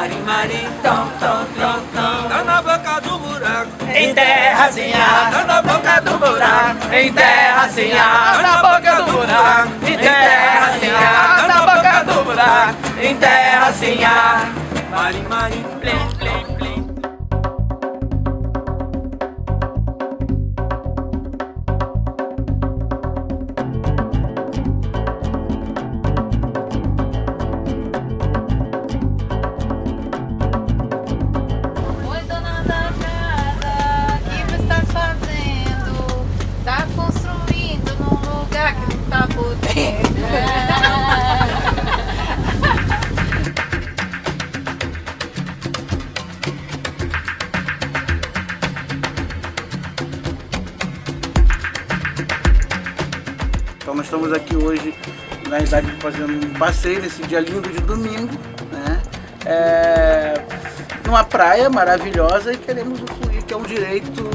Marim, tom, tom, tom, tom. Tá na boca do buraco. Em terrazinha. Tá na boca do buraco. Em terrazinha. Na boca do buraco. Em terrazinha. Na boca do buraco. Em terrazinha. Marim, marim, Plim, plim, plim Então nós estamos aqui hoje, na realidade, fazendo um passeio nesse dia lindo de domingo, né? É, numa praia maravilhosa e queremos usufruir, que é um direito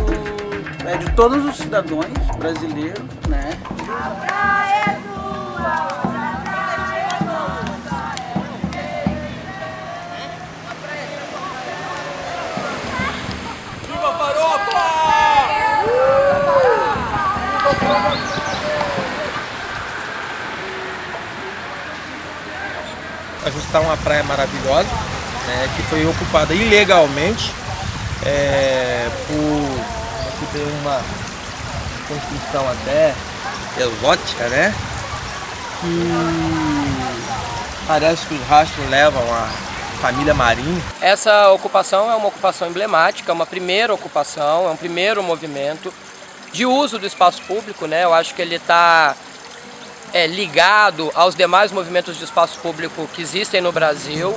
é, de todos os cidadãos brasileiros, né? Viva farofa! A gente está numa praia maravilhosa, né, que foi ocupada ilegalmente é, por aqui tem uma construção até exótica, né? Que parece que os rastros levam a família Marinho. Essa ocupação é uma ocupação emblemática, uma primeira ocupação, é um primeiro movimento de uso do espaço público, né? Eu acho que ele está é, ligado aos demais movimentos de espaço público que existem no Brasil.